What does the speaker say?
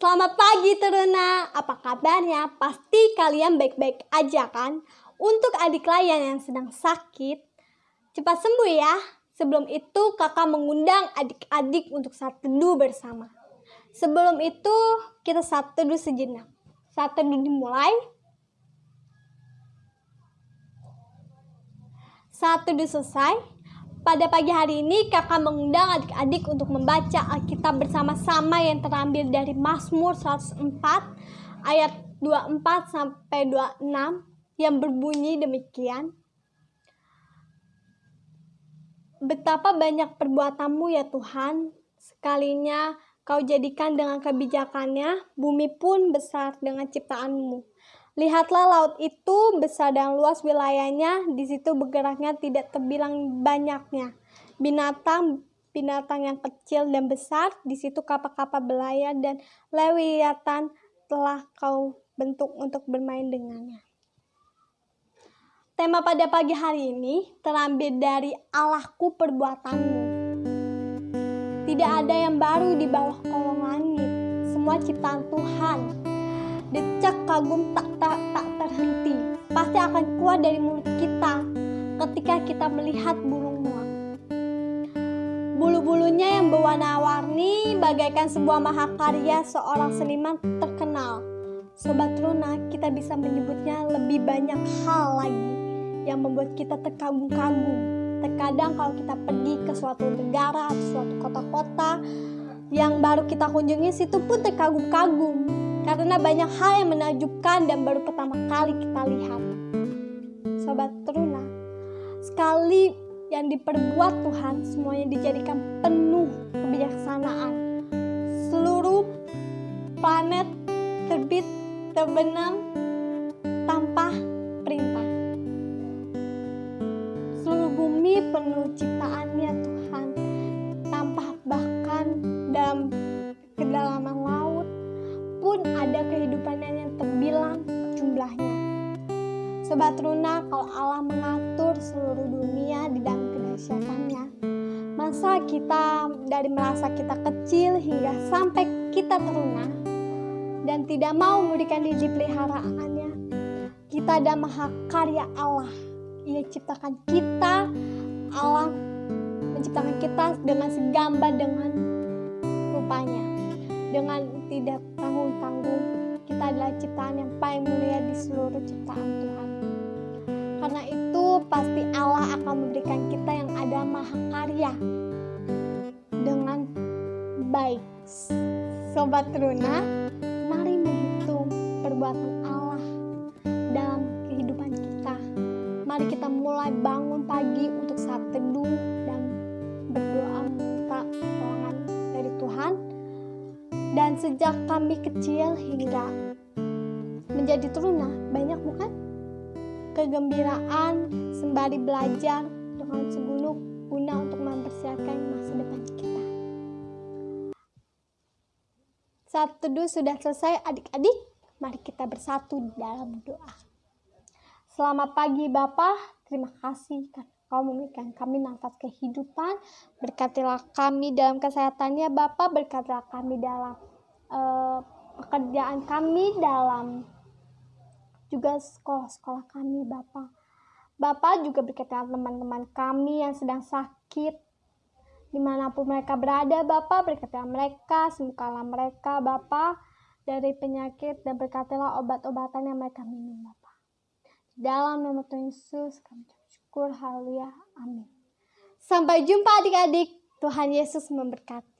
Selamat pagi Teruna, apa kabarnya? Pasti kalian baik-baik aja kan? Untuk adik kalian yang sedang sakit, cepat sembuh ya. Sebelum itu kakak mengundang adik-adik untuk saat teduh bersama. Sebelum itu kita saat teduh sejenak. Saat teduh dimulai. Saat teduh selesai, pada pagi hari ini kakak mengundang adik-adik untuk membaca Alkitab bersama-sama yang terambil dari Mazmur 104 ayat 24 sampai 26 yang berbunyi demikian. Betapa banyak perbuatanmu ya Tuhan, sekalinya kau jadikan dengan kebijakannya, bumi pun besar dengan ciptaanmu. Lihatlah laut itu besar dan luas wilayahnya, di situ bergeraknya tidak terbilang banyaknya. Binatang binatang yang kecil dan besar, di situ kapal-kapal belayar dan lewiatan telah kau bentuk untuk bermain dengannya. Tema pada pagi hari ini terambil dari Allahku perbuatanmu. Tidak ada yang baru di bawah kolong langit, semua ciptaan Tuhan decak kagum tak, tak, tak terhenti. Pasti akan keluar dari mulut kita ketika kita melihat burung muak. Bulu-bulunya yang berwarna-warni bagaikan sebuah mahakarya seorang seniman terkenal. Sobat Runa, kita bisa menyebutnya lebih banyak hal lagi yang membuat kita terkagum-kagum. Terkadang kalau kita pergi ke suatu negara atau suatu kota-kota yang baru kita kunjungi situ pun terkagum-kagum karena banyak hal yang menakjubkan dan baru pertama kali kita lihat. Sobat Teruna, sekali yang diperbuat Tuhan semuanya dijadikan penuh kebijaksanaan. Seluruh planet terbit, terbenam tanpa perintah. Seluruh bumi penuh ciptaannya Tuhan, pun ada kehidupan yang terbilang jumlahnya. Sobat Runa, kalau Allah mengatur seluruh dunia di dalam kedahsyatannya, masa kita dari merasa kita kecil hingga sampai kita teruna dan tidak mau memberikan diri peliharaannya, kita ada maha karya Allah. Ia ciptakan kita, Allah menciptakan kita dengan segambar dengan rupanya dengan tidak tanggung-tanggung kita adalah ciptaan yang paling mulia di seluruh ciptaan Tuhan. Karena itu pasti Allah akan memberikan kita yang ada maha karya dengan baik. Sobat Runa mari menghitung perbuatan Allah dalam kehidupan kita. Mari kita mulai bangun pagi untuk saat teduh dan berdoa minta pertolongan dari Tuhan dan sejak kami kecil hingga menjadi teruna, banyak bukan? Kegembiraan sembari belajar dengan segunung guna untuk mempersiapkan masa depan kita. Saat teduh sudah selesai adik-adik, mari kita bersatu dalam doa. Selamat pagi Bapak, terima kasih karena Kau memberikan kami nafas kehidupan, berkatilah kami dalam kesehatannya Bapak, berkatilah kami dalam uh, pekerjaan kami, dalam juga sekolah-sekolah kami Bapak. Bapak juga berkatilah teman-teman kami yang sedang sakit, di mana pun mereka berada Bapak, berkatilah mereka, sembuhkanlah mereka Bapak dari penyakit dan berkatilah obat-obatan yang mereka minum Bapak. Dalam nama Tuhan Yesus kami syukur, haleluya, amin. Sampai jumpa adik-adik, Tuhan Yesus memberkati.